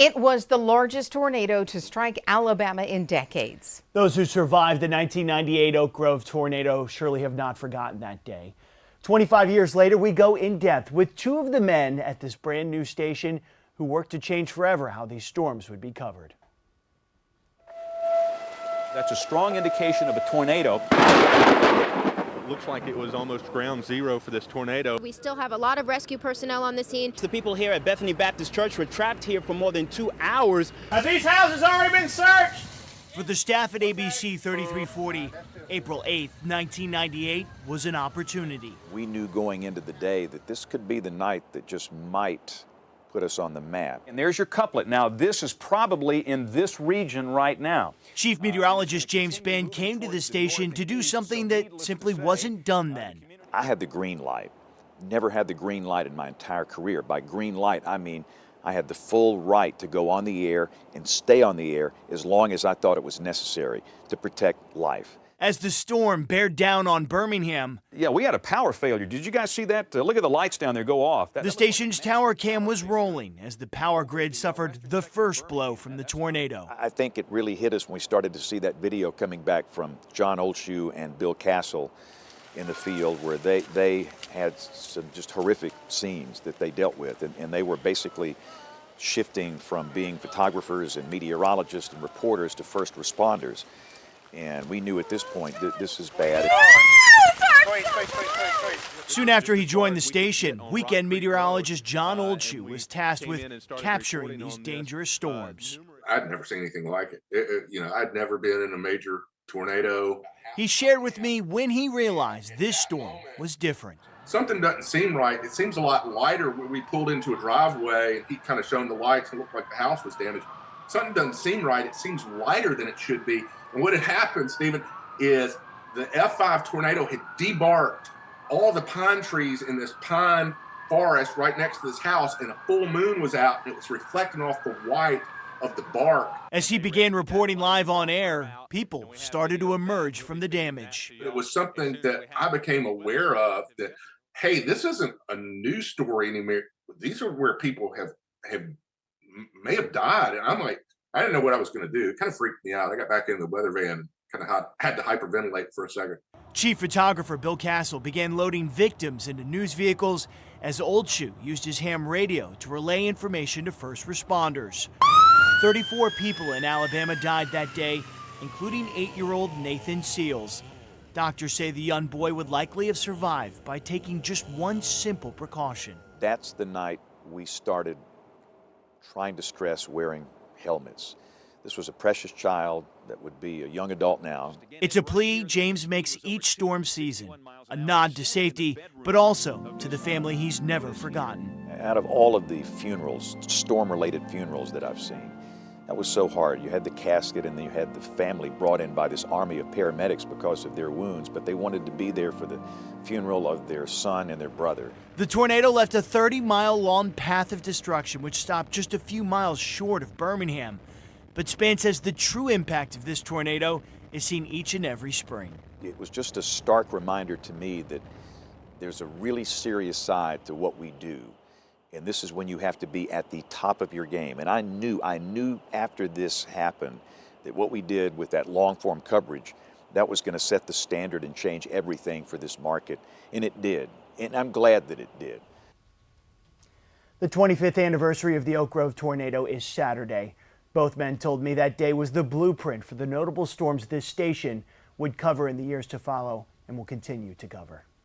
It was the largest tornado to strike Alabama in decades. Those who survived the 1998 Oak Grove tornado surely have not forgotten that day. 25 years later, we go in depth with two of the men at this brand new station who worked to change forever how these storms would be covered. That's a strong indication of a tornado looks like it was almost ground zero for this tornado. We still have a lot of rescue personnel on the scene. The people here at Bethany Baptist Church were trapped here for more than two hours. Have these houses already been searched? For the staff at ABC 3340, April 8, 1998 was an opportunity. We knew going into the day that this could be the night that just might put us on the map. And there's your couplet. Now, this is probably in this region right now. Chief Meteorologist James Spann came to the station to do something that simply wasn't done then. I had the green light. Never had the green light in my entire career. By green light, I mean I had the full right to go on the air and stay on the air as long as I thought it was necessary to protect life as the storm bared down on Birmingham. Yeah, we had a power failure. Did you guys see that? Uh, look at the lights down there go off. That, the station's tower cam was rolling as the power grid suffered the first blow from the tornado. I think it really hit us when we started to see that video coming back from John Oldshue and Bill Castle in the field where they, they had some just horrific scenes that they dealt with. And, and they were basically shifting from being photographers and meteorologists and reporters to first responders. And we knew at this point that this is bad. Oh, Soon after he joined the station, weekend meteorologist John Oldshue was tasked with capturing these dangerous storms. I'd never seen anything like it. it, it you know, I'd never been in a major tornado. He shared with me when he realized this storm was different. Something doesn't seem right. It seems a lot lighter when we pulled into a driveway and he kind of shone the lights and looked like the house was damaged. Something doesn't seem right. It seems lighter than it should be. And what had happened, Stephen, is the F5 tornado had debarked all the pine trees in this pine forest right next to this house, and a full moon was out, and it was reflecting off the white of the bark. As he began reporting live on air, people started to emerge from the damage. It was something that I became aware of that, hey, this isn't a news story anymore. These are where people have have may have died. And I'm like, I didn't know what I was going to do. It kind of freaked me out. I got back in the weather van, kind of had to hyperventilate for a second. Chief photographer Bill Castle began loading victims into news vehicles as Oldshue used his ham radio to relay information to first responders. 34 people in Alabama died that day, including eight-year-old Nathan Seals. Doctors say the young boy would likely have survived by taking just one simple precaution. That's the night we started trying to stress wearing helmets. This was a precious child that would be a young adult now. It's a plea James makes each storm season, a nod to safety, but also to the family he's never forgotten. Out of all of the funerals, storm-related funerals that I've seen, that was so hard. You had the casket and then you had the family brought in by this army of paramedics because of their wounds, but they wanted to be there for the funeral of their son and their brother. The tornado left a 30 mile long path of destruction, which stopped just a few miles short of Birmingham. But Spann says the true impact of this tornado is seen each and every spring. It was just a stark reminder to me that there's a really serious side to what we do and this is when you have to be at the top of your game. And I knew, I knew after this happened that what we did with that long form coverage, that was going to set the standard and change everything for this market. And it did. And I'm glad that it did. The 25th anniversary of the Oak Grove tornado is Saturday. Both men told me that day was the blueprint for the notable storms this station would cover in the years to follow and will continue to cover.